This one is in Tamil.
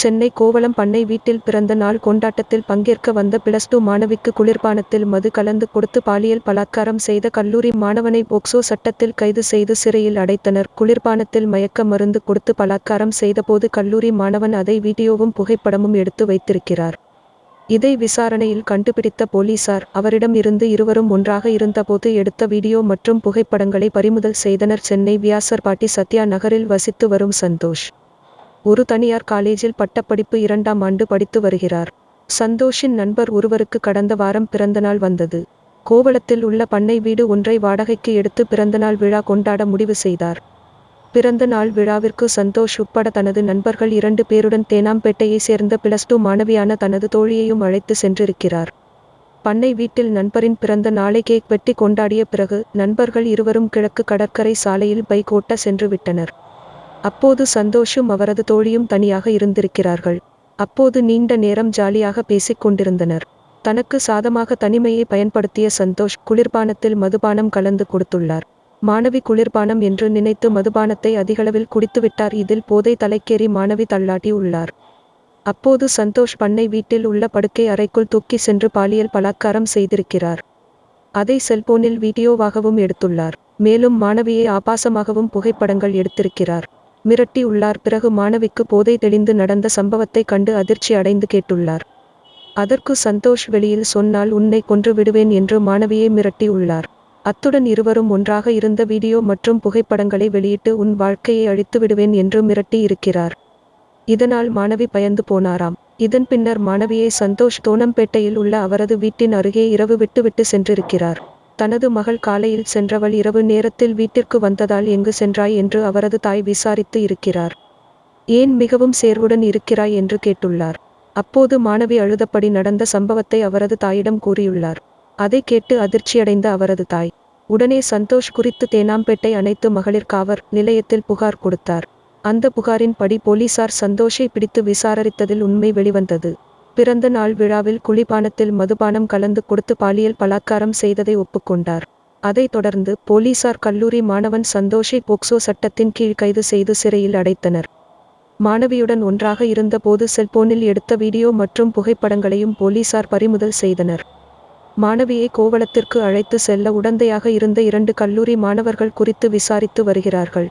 சென்னை கோவளம் பண்ணை வீட்டில் பிறந்த நாள் கொண்டாட்டத்தில் பங்கேற்க வந்த பிளஸ் டூ மாணவிக்கு குளிர்பானத்தில் மது கலந்து கொடுத்து பாலியல் பலாத்காரம் செய்த கல்லூரி மாணவனை போக்சோ சட்டத்தில் கைது செய்து சிறையில் அடைத்தனர். குளிர்பானத்தில் மயக்க மருந்து கொடுத்து பலாத்காரம் செய்தபோது கல்லூரி மாணவன் அதை வீடியோவும் புகைப்படமும் எடுத்து வைத்திருக்கிறார். இதை விசாரணையில் கண்டுபிடித்த போலீசார் அவரிடம் இருந்து இருவரும் ஒன்றாக இருந்தபோது எடுத்த வீடியோ மற்றும் புகைப்படங்களை பறிமுதல் செய்தனர். சென்னை வியாசர்பாட்டி சத்யா நகரில் வசித்து வரும் சந்தோஷ். ஒரு தனியார் காலேஜில் பட்டப்படிப்பு இரண்டாம் ஆண்டு படித்து வருகிறார். சந்தோஷின் நண்பர் ஒருவருக்கு கடந்த வாரம் பிறந்தநாள் வந்தது. கோவளத்தில் உள்ள பண்ணை வீடு ஒன்றை வாடகைக்கு எடுத்து பிறந்தநாள் விழா கொண்டாட முடிவு செய்தார். பிறந்த நாள் விழாவிற்கு சந்தோஷ் உட்பட தனது நண்பர்கள் இரண்டு பேருடன் தேனாம்பேட்டையை சேர்ந்த பிளஸ் டூ மாணவியான தனது தோழியையும் அழைத்து சென்றிருக்கிறார். பண்ணை வீட்டில் நண்பரின் பிறந்த நாளை கேக் வெட்டி கொண்டாடிய பிறகு நண்பர்கள் இருவரும் கிழக்கு கடற்கரை சாலையில் பைக் ஓட்ட சென்று விட்டனர் அப்போது சந்தோஷும் அவரது தோழியும் தனியாக இருந்திருக்கிறார்கள். அப்போது நீண்ட நேரம் ஜாலியாக பேசிக் கொண்டிருந்தனர். தனக்கு சாதமாக தனிமையை பயன்படுத்திய சந்தோஷ் குளிர்பானத்தில் மதுபானம் கலந்து கொடுத்துள்ளார். மாணவி குளிர்பானம் என்று நினைத்து மதுபானத்தை அதிகளவில் குடித்துவிட்டார். இதில் போதை தலைக்கேறி மாணவி தள்ளாட்டி உள்ளார். அப்போது சந்தோஷ் பண்ணை வீட்டில் உள்ள படுக்கை அறைக்குள் தூக்கி சென்று பாலியல் பலாத்காரம் செய்திருக்கிறார். அதை செல்போனில் வீடியோவாகவும் எடுத்துள்ளார். மேலும் மாணவியை ஆபாசமாகவும் புகைப்படங்கள் எடுத்திருக்கிறார். மிரட்டி உள்ளார். பிறகு மாணவிக்கு போதை தெளிந்து நடந்த சம்பவத்தை கண்டு அதிர்ச்சி அடைந்து கேட்டுள்ளார். அதற்கு சந்தோஷ் வெளியில் சொன்னால் உன்னை கொன்று விடுவேன் என்று மாணவியை மிரட்டி உள்ளார். அத்துடன் இருவரும் ஒன்றாக இருந்த வீடியோ மற்றும் புகைப்படங்களை வெளியிட்டு உன் வாழ்க்கையை அழித்து விடுவேன் என்று மிரட்டி இருக்கிறார். இதனால் மாணவி பயந்து போனாராம். இதன் பின்னர் மாணவியை சந்தோஷ் தோணம்பேட்டையில் உள்ள அவரது வீட்டின் அருகே இரவு விட்டுவிட்டு சென்றிருக்கிறார். தனது மகள் காலையில் சென்றவள் இரவு நேரத்தில் வீட்டிற்கு வந்ததால் எங்கு சென்றாய் என்று அவரது தாய் விசாரித்து இருக்கிறார். ஏன் மிகவும் சேர்வுடன் இருக்கிறாய் என்று கேட்டுள்ளார். அப்போது மாணவி அழுதபடி நடந்த சம்பவத்தை அவரது தாயிடம் கூறியுள்ளார். அதை கேட்டு அதிர்ச்சியடைந்த அவரது தாய் உடனே சந்தோஷ் குறித்து தேனாம்பேட்டை அனைத்து மகளிர் காவல் நிலையத்தில் புகார் கொடுத்தார். அந்த புகாரின்படி போலீசார் சந்தோஷை பிடித்து விசாரித்ததில் உண்மை வெளிவந்தது. பிறந்த நாள் விழாவில் குளிபானத்தில் மதுபானம் கலந்து கொடுத்து பாலியல் பலாத்காரம் செய்ததை ஒப்புக்கொண்டார். அதைத் தொடர்ந்து போலீசார் கல்லூரி மாணவன் சந்தோஷை போக்சோ சட்டத்தின் கீழ் கைது செய்து சிறையில் அடைத்தனர். மாணவியுடன் ஒன்றாக இருந்தபோது செல்போனில் எடுத்த வீடியோ மற்றும் புகைப்படங்களையும் போலீசார் பறிமுதல் செய்தனர். மாணவியை கோவளத்திற்கு அழைத்து செல்ல உடந்தையாக இருந்த இரண்டு கல்லூரி மாணவர்கள் குறித்து விசாரித்து வருகிறார்கள்.